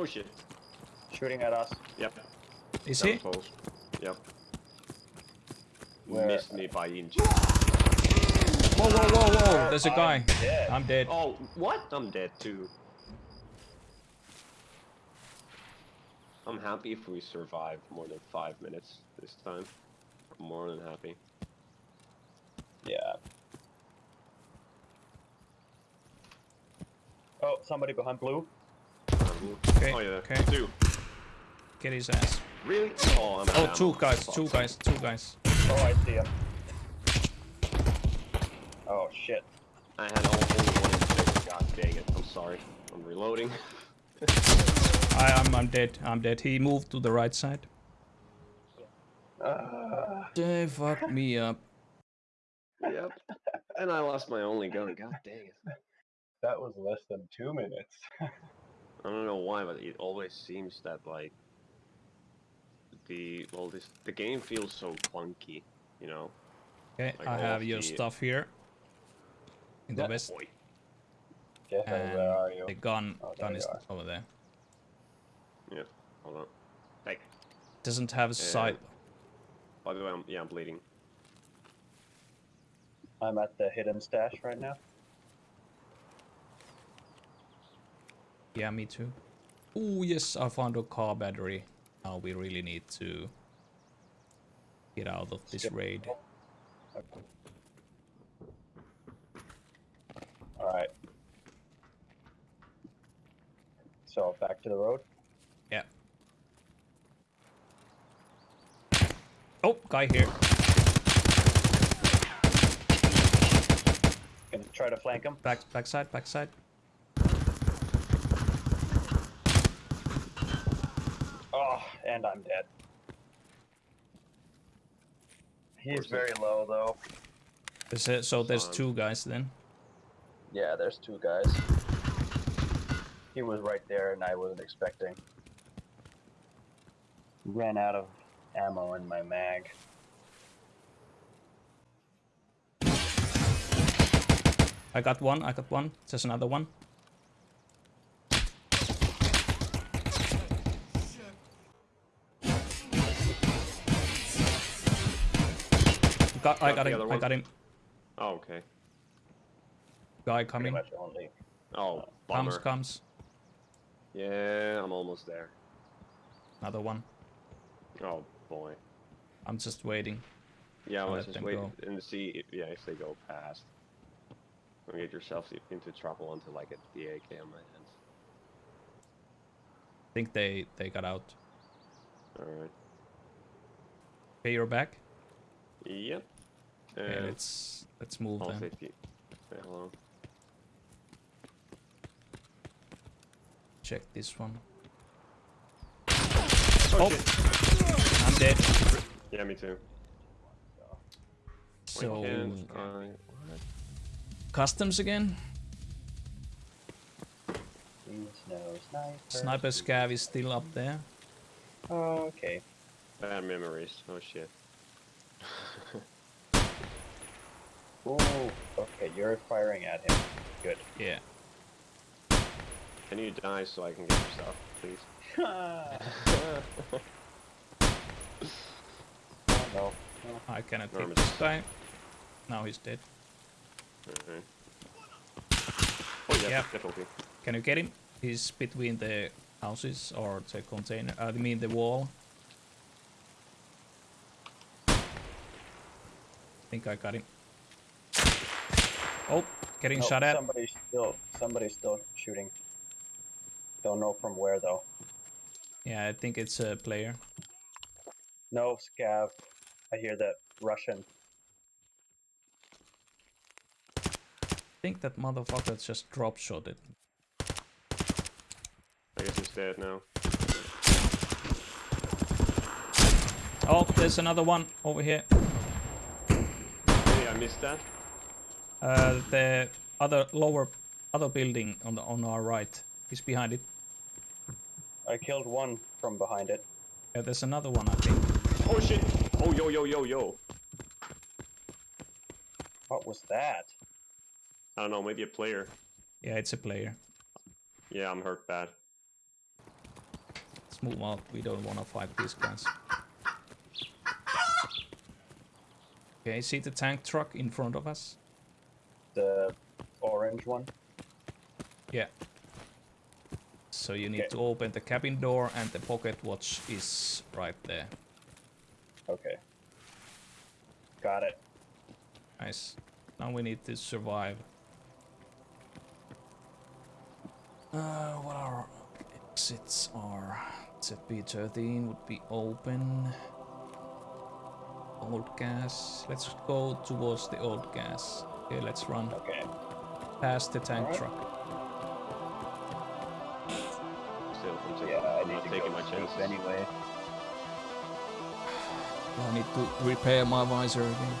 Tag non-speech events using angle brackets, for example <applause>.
Oh shit. Shooting at us. Yep. Is that he? was close. Yep. Where- Missed me by inches. Whoa, whoa, whoa, whoa! There's a guy. I'm dead. I'm dead. Oh, what? I'm dead too. I'm happy if we survive more than five minutes this time. I'm more than happy. Yeah. Oh, somebody behind blue. Okay, oh yeah, okay. two. Get his ass. Really? Oh, I'm out Oh, two ammo. guys, two guys, two guys. Oh, I see him. Oh shit. I had only one infect. God dang it. I'm sorry. I'm reloading. I, I'm, I'm dead. I'm dead. He moved to the right side. Uh, They fucked me up. yep. And I lost my only gun. God dang it. that was less than two minutes. <laughs> I don't know why, but it always seems that like the well, this the game feels so clunky, you know. Okay, Like I have your the- stuff here. In the Yeah. vest. Boy. Yeah, And where are you? the gun, Oh, gun is are. over there. Yeah. Hold on. Hey. Doesn't have a uh, sight. By the way, I'm yeah, I'm bleeding. I'm at the hidden stash right now. Yeah, me too. Oh yes, I found a car battery. Now we really need to get out of this raid. Alright. So, back to the road. Yeah. Oh, guy here. Gonna try to flank him. Back, backside, backside. Oh, and I'm dead. He's Where's he? very low though. There's a, so there's Fine. two guys then. Yeah, there's two guys. He was right there and I wasn't expecting. Ran out of ammo in my mag. I got one, I got one. There's another one. Got, I Got got him, other I got him. Oh, okay. Guy coming. Oh, bummer. Comes, comes. Yeah, I'm almost there. Another one. Oh boy. I'm just waiting. Yeah, I'll let's just them wait and see. If, yeah, if they go past. Don't get yourself into trouble until I get the AK on my hands. I think they, they got out. All right. Okay, you're back. Yep. Okay, And let's let's move all then. 50. Say hello. Check this one. Oh, Oh. shit. I'm dead. Yeah, me too. So I- customs again. There's no sniper. Sniper scav is still up there. Oh, okay. Bad memories. Oh shit. <laughs> Ooh, okay, you're firing at him. Good. Yeah. Can you die so I can get your stuff, please? <laughs> oh, no. no. I cannot take this guy. Now he's dead. Alright. Oh yeah, Yeah. difficulty. Can you get him? He's between the houses or the container. uh, I mean the wall. I think I got him. Oh, getting No, shot at. Somebody's still, somebody's still shooting. Don't know from where though. Yeah, I think it's a player. No, scav. I hear that Russian. I think that motherfucker just drop shot it. I guess he's dead now. Oh, there's another one over here. Hey, I missed that. Uh, the other lower, other building on the on our right. is behind it. I killed one from behind it. Yeah, there's another one, I think. Oh shit! Oh yo yo yo yo! What was that? I don't know, maybe a player. Yeah, it's a player. Yeah, I'm hurt bad. Let's move out. We don't want to fight these guys. Okay, see the tank truck in front of us? The orange one. Yeah. So you need Okay. to open the cabin door and the pocket watch is right there. Okay. Got it. Nice. Now we need to survive. Uh, what our exits are? ZB13 would be open. Old gas. Let's go towards the old gas. Okay, let's run Okay. past the tank Alright. truck. Still, I'm taking, Yeah, I need not to taking go my scoop chances. anyway. I need to repair my visor again.